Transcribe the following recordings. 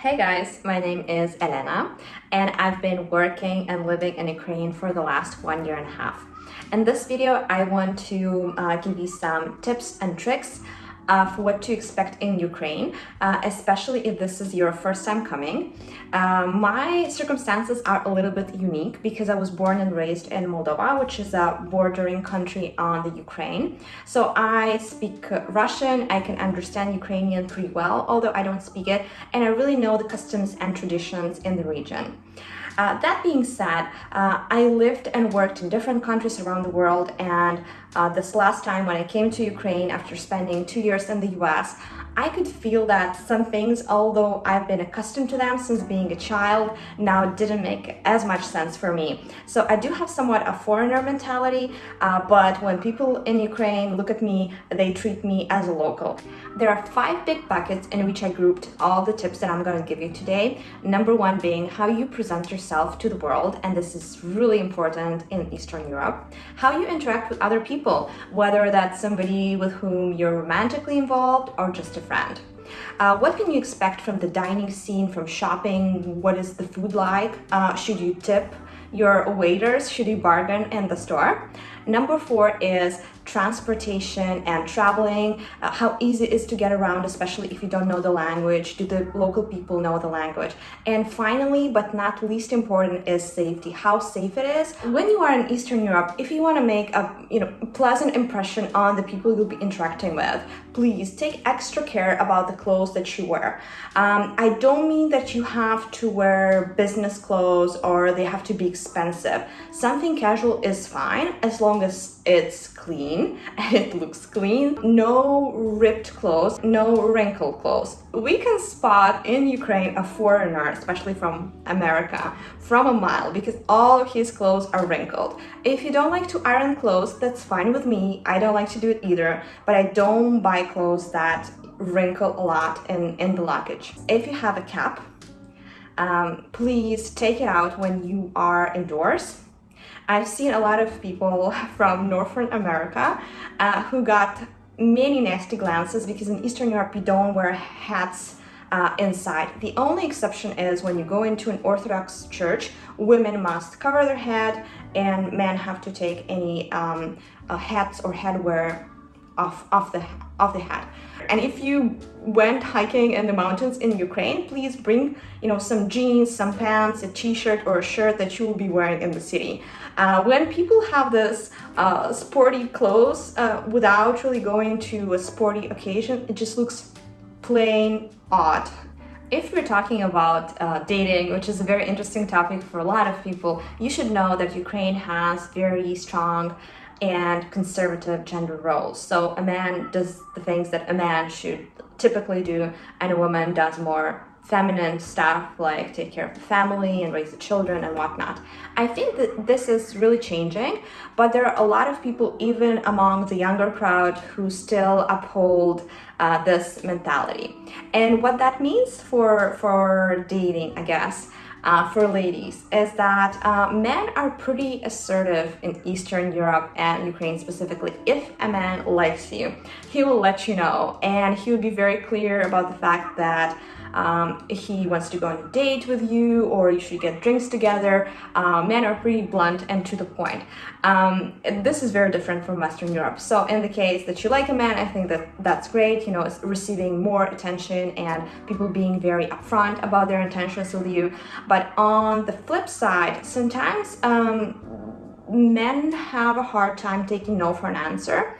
Hey guys, my name is Elena and I've been working and living in Ukraine for the last one year and a half. In this video, I want to uh, give you some tips and tricks uh, for what to expect in Ukraine, uh, especially if this is your first time coming. Um, my circumstances are a little bit unique because I was born and raised in Moldova, which is a bordering country on the Ukraine. So I speak Russian, I can understand Ukrainian pretty well, although I don't speak it, and I really know the customs and traditions in the region. Uh, that being said, uh, I lived and worked in different countries around the world and uh, this last time when I came to Ukraine after spending two years in the US, I could feel that some things, although I've been accustomed to them since being a child, now didn't make as much sense for me. So I do have somewhat a foreigner mentality, uh, but when people in Ukraine look at me, they treat me as a local. There are five big buckets in which I grouped all the tips that I'm going to give you today. Number one being how you present yourself to the world, and this is really important in Eastern Europe. How you interact with other people, whether that's somebody with whom you're romantically involved or just a friend. Uh, what can you expect from the dining scene, from shopping? What is the food like? Uh, should you tip your waiters? Should you bargain in the store? Number four is transportation and traveling, uh, how easy it is to get around, especially if you don't know the language, do the local people know the language? And finally, but not least important, is safety, how safe it is. When you are in Eastern Europe, if you want to make a you know pleasant impression on the people you'll be interacting with, please take extra care about the clothes that you wear. Um, I don't mean that you have to wear business clothes or they have to be expensive. Something casual is fine as long as it's clean and it looks clean. No ripped clothes, no wrinkled clothes. We can spot in Ukraine a foreigner, especially from America, from a mile because all of his clothes are wrinkled. If you don't like to iron clothes, that's fine with me. I don't like to do it either, but I don't buy clothes that wrinkle a lot in, in the luggage. If you have a cap, um, please take it out when you are indoors I've seen a lot of people from Northern America uh, who got many nasty glances because in Eastern Europe you don't wear hats uh, inside. The only exception is when you go into an Orthodox church, women must cover their head and men have to take any um, uh, hats or headwear off, off, the, off the hat. And if you went hiking in the mountains in Ukraine, please bring, you know, some jeans, some pants, a t-shirt or a shirt that you will be wearing in the city. Uh, when people have this uh, sporty clothes uh, without really going to a sporty occasion, it just looks plain odd. If we're talking about uh, dating, which is a very interesting topic for a lot of people, you should know that Ukraine has very strong and conservative gender roles. So a man does the things that a man should typically do and a woman does more feminine stuff like take care of the family and raise the children and whatnot. I think that this is really changing, but there are a lot of people even among the younger crowd who still uphold uh, this mentality. And what that means for, for dating, I guess, uh, for ladies is that uh, men are pretty assertive in Eastern Europe and Ukraine specifically. If a man likes you, he will let you know and he will be very clear about the fact that um, he wants to go on a date with you or you should get drinks together. Uh, men are pretty blunt and to the point. Um, this is very different from Western Europe. So in the case that you like a man, I think that that's great, you know, it's receiving more attention and people being very upfront about their intentions with you. But on the flip side, sometimes um, men have a hard time taking no for an answer.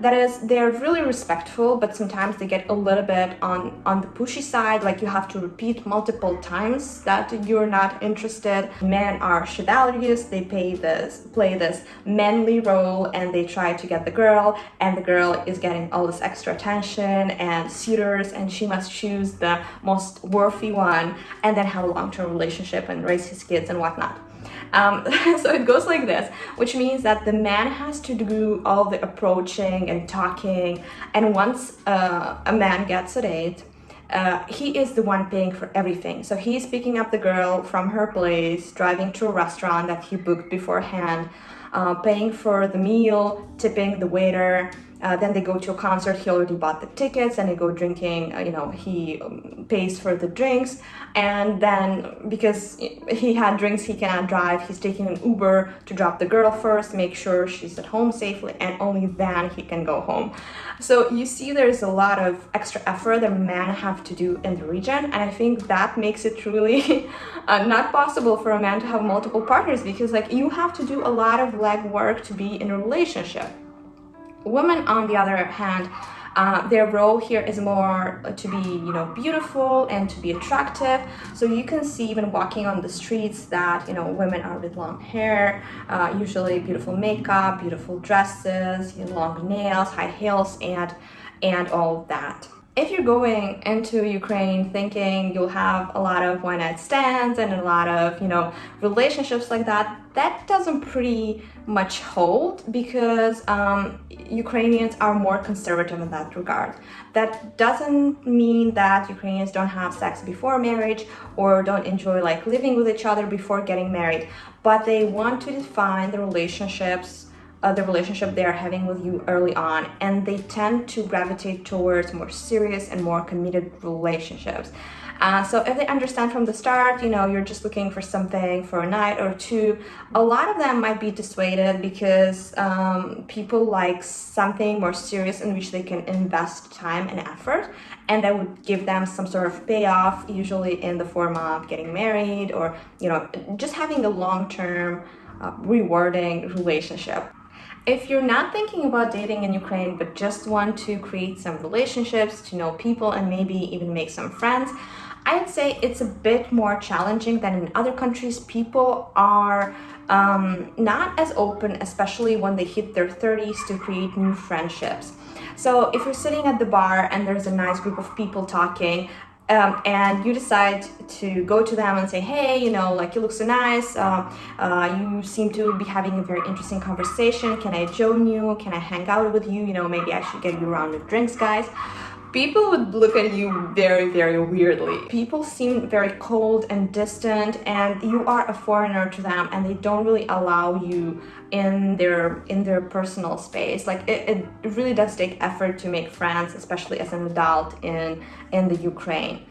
That is, they're really respectful, but sometimes they get a little bit on, on the pushy side, like you have to repeat multiple times that you're not interested. Men are chivalrous, they play this, play this manly role and they try to get the girl and the girl is getting all this extra attention and suitors and she must choose the most worthy one and then have a long-term relationship and raise his kids and whatnot. Um, so it goes like this, which means that the man has to do all the approaching and talking. And once uh, a man gets a date, uh, he is the one paying for everything. So he's picking up the girl from her place, driving to a restaurant that he booked beforehand, uh, paying for the meal, tipping the waiter, uh, then they go to a concert. He already bought the tickets, and they go drinking. Uh, you know, he um, pays for the drinks, and then because he had drinks, he cannot drive. He's taking an Uber to drop the girl first, make sure she's at home safely, and only then he can go home. So you see, there's a lot of extra effort that men have to do in the region, and I think that makes it truly uh, not possible for a man to have multiple partners because, like, you have to do a lot of legwork to be in a relationship. Women, on the other hand, uh, their role here is more to be, you know, beautiful and to be attractive. So you can see even walking on the streets that, you know, women are with long hair, uh, usually beautiful makeup, beautiful dresses, you know, long nails, high heels, and and all of that if you're going into Ukraine thinking you'll have a lot of one night stands and a lot of, you know, relationships like that, that doesn't pretty much hold because um, Ukrainians are more conservative in that regard. That doesn't mean that Ukrainians don't have sex before marriage or don't enjoy like living with each other before getting married, but they want to define the relationships uh, the relationship they are having with you early on and they tend to gravitate towards more serious and more committed relationships. Uh, so if they understand from the start you know you're just looking for something for a night or two a lot of them might be dissuaded because um, people like something more serious in which they can invest time and effort and that would give them some sort of payoff usually in the form of getting married or you know just having a long-term uh, rewarding relationship if you're not thinking about dating in Ukraine but just want to create some relationships, to know people and maybe even make some friends, I'd say it's a bit more challenging than in other countries. People are um, not as open, especially when they hit their 30s to create new friendships. So if you're sitting at the bar and there's a nice group of people talking, um, and you decide to go to them and say, hey, you know, like you look so nice, uh, uh, you seem to be having a very interesting conversation, can I join you, can I hang out with you, you know, maybe I should get you a round of drinks, guys people would look at you very, very weirdly. People seem very cold and distant and you are a foreigner to them and they don't really allow you in their in their personal space. Like it, it really does take effort to make friends, especially as an adult in, in the Ukraine.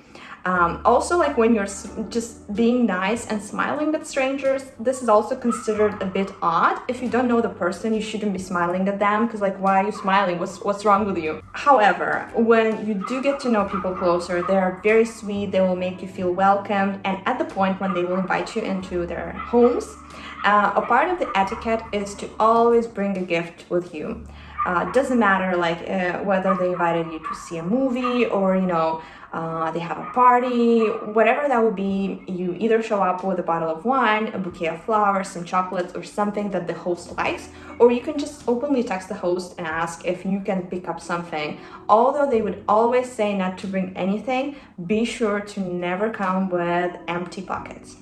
Um, also, like when you're just being nice and smiling at strangers, this is also considered a bit odd. If you don't know the person, you shouldn't be smiling at them because like, why are you smiling? What's, what's wrong with you? However, when you do get to know people closer, they are very sweet. They will make you feel welcomed. And at the point when they will invite you into their homes, uh, a part of the etiquette is to always bring a gift with you. Uh, doesn't matter like uh, whether they invited you to see a movie or you know uh, they have a party, whatever that would be, you either show up with a bottle of wine, a bouquet of flowers, some chocolates, or something that the host likes, or you can just openly text the host and ask if you can pick up something. Although they would always say not to bring anything, be sure to never come with empty pockets.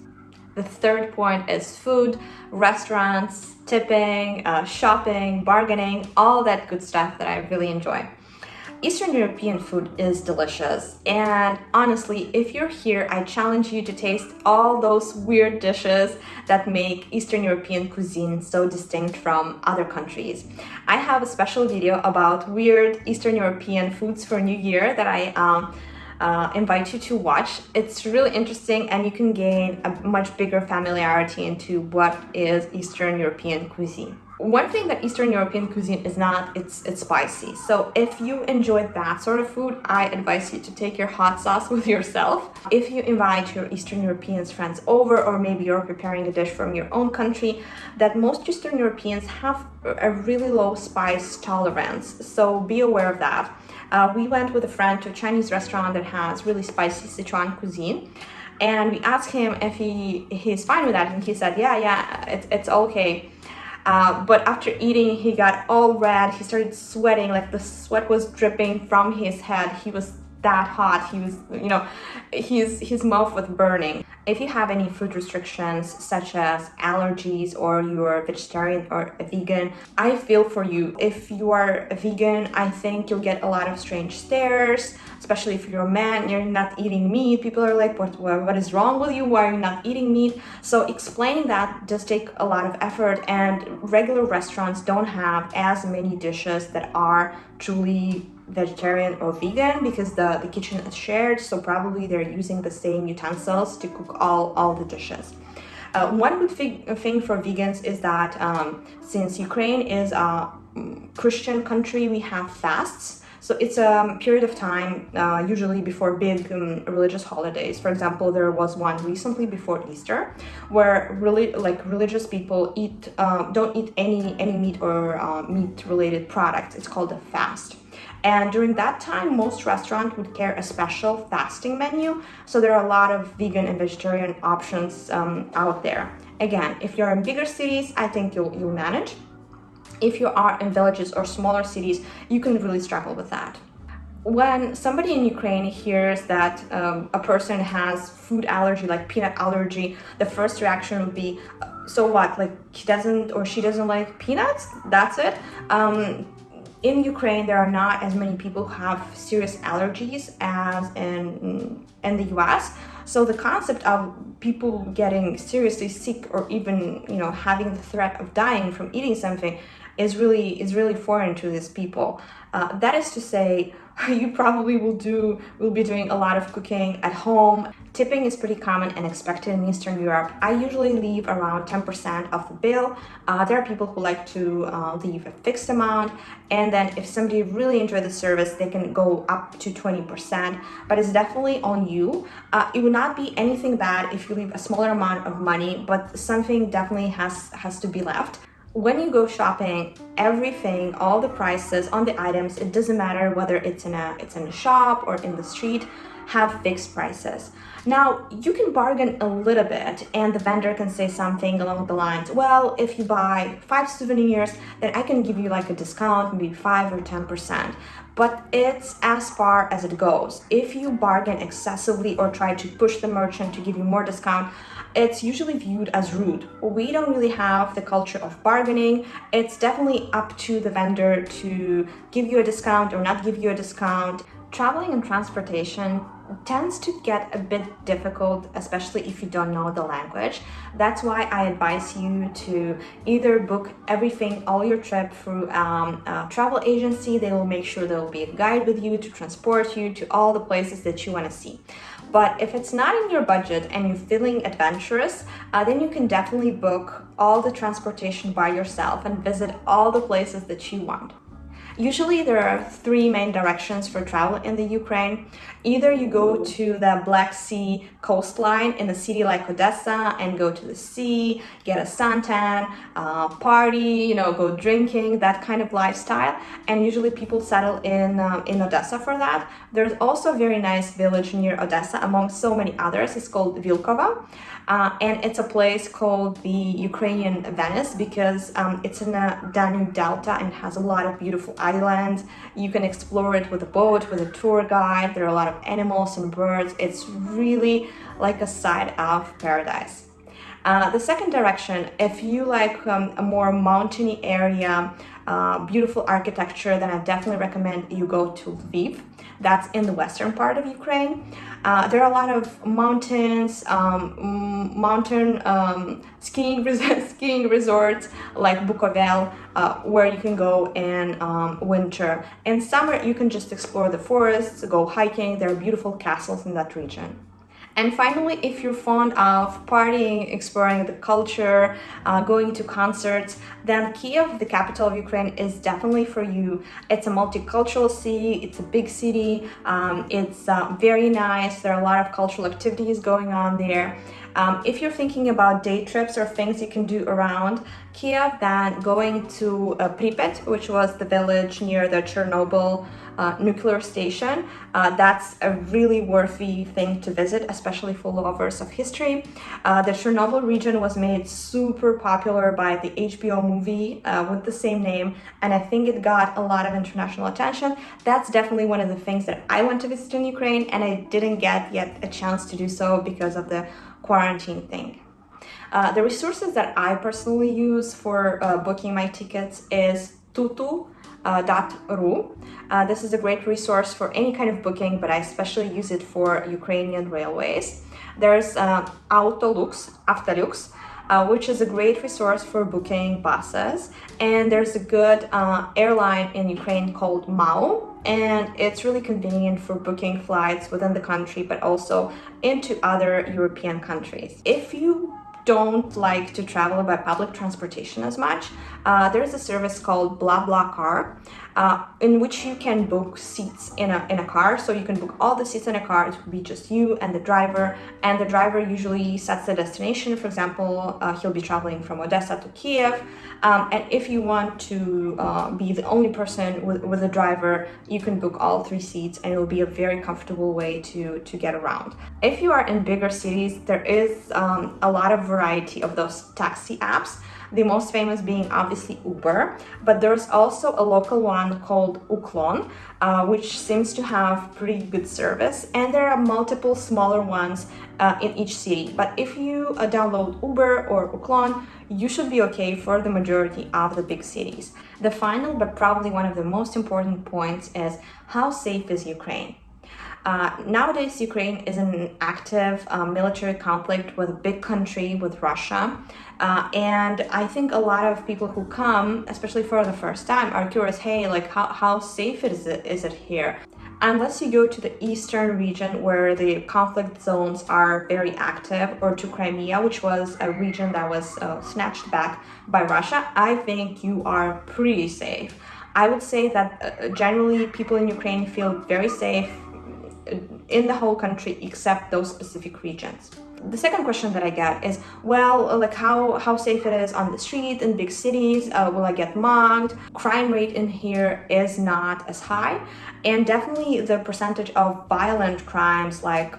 The third point is food, restaurants, tipping, uh, shopping, bargaining, all that good stuff that I really enjoy. Eastern European food is delicious and honestly if you're here I challenge you to taste all those weird dishes that make Eastern European cuisine so distinct from other countries. I have a special video about weird Eastern European foods for New Year that I um, uh, invite you to watch. It's really interesting and you can gain a much bigger familiarity into what is Eastern European cuisine. One thing that Eastern European cuisine is not, it's, it's spicy. So if you enjoy that sort of food, I advise you to take your hot sauce with yourself. If you invite your Eastern Europeans friends over, or maybe you're preparing a dish from your own country, that most Eastern Europeans have a really low spice tolerance. So be aware of that. Uh, we went with a friend to a Chinese restaurant that has really spicy Sichuan cuisine and we asked him if he he's fine with that and he said yeah yeah it's, it's okay uh, but after eating, he got all red. He started sweating, like the sweat was dripping from his head. He was that hot. He was, you know, his, his mouth was burning. If you have any food restrictions such as allergies or you're vegetarian or a vegan, I feel for you. If you are a vegan, I think you'll get a lot of strange stares, especially if you're a man, you're not eating meat. People are like, what, what is wrong with you? Why are you not eating meat? So explaining that does take a lot of effort and regular restaurants don't have as many dishes that are truly vegetarian or vegan because the, the kitchen is shared so probably they're using the same utensils to cook all, all the dishes. Uh, one good thing for vegans is that um, since Ukraine is a Christian country, we have fasts. So it's a period of time, uh, usually before big um, religious holidays. For example, there was one recently before Easter, where really like religious people eat uh, don't eat any any meat or uh, meat related products. It's called a fast. And during that time, most restaurants would carry a special fasting menu. So there are a lot of vegan and vegetarian options um, out there. Again, if you're in bigger cities, I think you'll, you'll manage. If you are in villages or smaller cities, you can really struggle with that. When somebody in Ukraine hears that um, a person has food allergy, like peanut allergy, the first reaction would be, so what, like he doesn't or she doesn't like peanuts? That's it? Um, in Ukraine, there are not as many people who have serious allergies as in, in the US. So the concept of people getting seriously sick or even, you know, having the threat of dying from eating something is really is really foreign to these people. Uh, that is to say, you probably will do will be doing a lot of cooking at home. Tipping is pretty common and expected in Eastern Europe. I usually leave around 10% of the bill. Uh, there are people who like to uh, leave a fixed amount and then if somebody really enjoyed the service, they can go up to 20%, but it's definitely on you. Uh, it would not be anything bad if you leave a smaller amount of money, but something definitely has, has to be left when you go shopping everything all the prices on the items it doesn't matter whether it's in a it's in a shop or in the street have fixed prices now you can bargain a little bit and the vendor can say something along the lines well if you buy five souvenirs then i can give you like a discount maybe five or ten percent but it's as far as it goes if you bargain excessively or try to push the merchant to give you more discount it's usually viewed as rude. We don't really have the culture of bargaining. It's definitely up to the vendor to give you a discount or not give you a discount. Traveling and transportation tends to get a bit difficult, especially if you don't know the language. That's why I advise you to either book everything, all your trip through um, a travel agency. They will make sure there will be a guide with you to transport you to all the places that you want to see. But if it's not in your budget and you're feeling adventurous, uh, then you can definitely book all the transportation by yourself and visit all the places that you want. Usually there are three main directions for travel in the Ukraine. Either you go to the Black Sea coastline in a city like Odessa and go to the sea, get a suntan, uh, party, you know, go drinking, that kind of lifestyle. And usually people settle in, um, in Odessa for that. There's also a very nice village near Odessa among so many others. It's called Vilkovo. Uh, and it's a place called the Ukrainian Venice because um, it's in a Danube Delta and has a lot of beautiful islands. You can explore it with a boat, with a tour guide. There are a lot of animals and birds. It's really like a side of paradise. Uh, the second direction, if you like um, a more mountainy area, uh, beautiful architecture, then I definitely recommend you go to Lviv that's in the western part of Ukraine. Uh, there are a lot of mountains, um, mountain um, skiing, skiing resorts like Bukovel, uh, where you can go in um, winter. In summer, you can just explore the forests, go hiking. There are beautiful castles in that region. And finally, if you're fond of partying, exploring the culture, uh, going to concerts, then Kiev, the capital of Ukraine, is definitely for you. It's a multicultural city, it's a big city, um, it's uh, very nice, there are a lot of cultural activities going on there. Um, if you're thinking about day trips or things you can do around Kiev, then going to uh, Pripyat, which was the village near the Chernobyl uh, nuclear station. Uh, that's a really worthy thing to visit, especially for lovers of history. Uh, the Chernobyl region was made super popular by the HBO movie uh, with the same name, and I think it got a lot of international attention. That's definitely one of the things that I want to visit in Ukraine, and I didn't get yet a chance to do so because of the quarantine thing. Uh, the resources that I personally use for uh, booking my tickets is tutu.ru. Uh, uh, this is a great resource for any kind of booking, but I especially use it for Ukrainian railways. There's uh, Autolux, Autolux, uh, which is a great resource for booking buses. And there's a good uh, airline in Ukraine called MAU, and it's really convenient for booking flights within the country, but also into other European countries. If you don't like to travel by public transportation as much, uh, there's a service called BlaBlaCar, uh, in which you can book seats in a, in a car. So you can book all the seats in a car. It will be just you and the driver. And the driver usually sets the destination. For example, uh, he'll be traveling from Odessa to Kiev. Um, and if you want to uh, be the only person with, with the driver, you can book all three seats and it will be a very comfortable way to, to get around. If you are in bigger cities, there is um, a lot of variety of those taxi apps the most famous being obviously Uber, but there's also a local one called Uklon, uh, which seems to have pretty good service, and there are multiple smaller ones uh, in each city. But if you uh, download Uber or Uklon, you should be okay for the majority of the big cities. The final, but probably one of the most important points is how safe is Ukraine? Uh, nowadays, Ukraine is in an active uh, military conflict with a big country, with Russia. Uh, and I think a lot of people who come, especially for the first time, are curious, hey, like how, how safe is it, is it here? Unless you go to the eastern region where the conflict zones are very active or to Crimea, which was a region that was uh, snatched back by Russia, I think you are pretty safe. I would say that uh, generally people in Ukraine feel very safe in the whole country except those specific regions. The second question that I get is, well, like how, how safe it is on the street in big cities, uh, will I get mugged? Crime rate in here is not as high and definitely the percentage of violent crimes like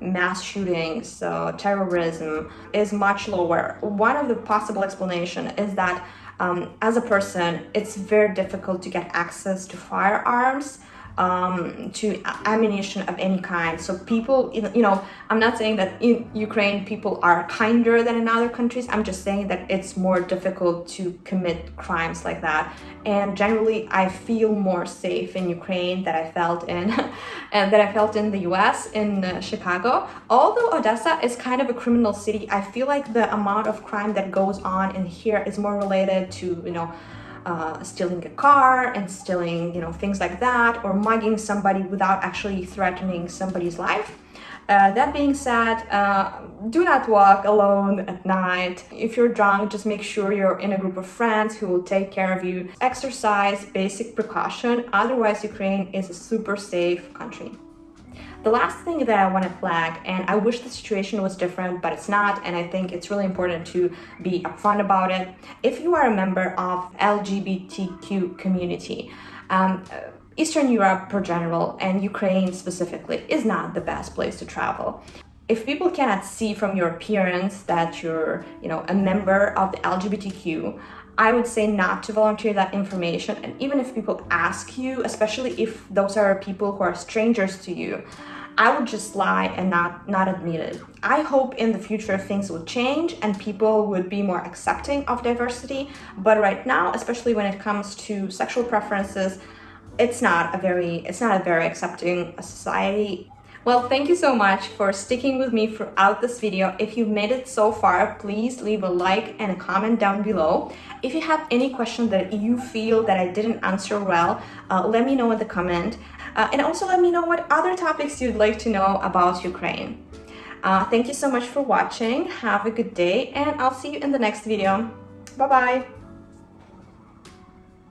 mass shootings, uh, terrorism is much lower. One of the possible explanation is that um, as a person, it's very difficult to get access to firearms um, to ammunition of any kind. So people, you know, I'm not saying that in Ukraine people are kinder than in other countries. I'm just saying that it's more difficult to commit crimes like that. And generally, I feel more safe in Ukraine than I felt in, and that I felt in the U.S. in uh, Chicago. Although Odessa is kind of a criminal city, I feel like the amount of crime that goes on in here is more related to, you know, uh, stealing a car and stealing, you know, things like that, or mugging somebody without actually threatening somebody's life. Uh, that being said, uh, do not walk alone at night. If you're drunk, just make sure you're in a group of friends who will take care of you. Exercise basic precaution, otherwise Ukraine is a super safe country. The last thing that I want to flag, and I wish the situation was different, but it's not, and I think it's really important to be upfront about it. If you are a member of LGBTQ community, um, Eastern Europe per general and Ukraine specifically is not the best place to travel. If people cannot see from your appearance that you're, you know, a member of the LGBTQ, I would say not to volunteer that information. And even if people ask you, especially if those are people who are strangers to you, I would just lie and not, not admit it. I hope in the future things will change and people would be more accepting of diversity. But right now, especially when it comes to sexual preferences, it's not a very, it's not a very accepting society. Well, thank you so much for sticking with me throughout this video. If you've made it so far, please leave a like and a comment down below. If you have any question that you feel that I didn't answer well, uh, let me know in the comment. Uh, and also let me know what other topics you'd like to know about Ukraine. Uh, thank you so much for watching. Have a good day and I'll see you in the next video. Bye-bye.